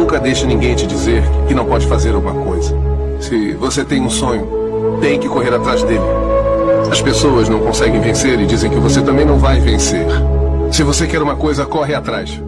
Nunca deixe ninguém te dizer que não pode fazer alguma coisa. Se você tem um sonho, tem que correr atrás dele. As pessoas não conseguem vencer e dizem que você também não vai vencer. Se você quer uma coisa, corre atrás.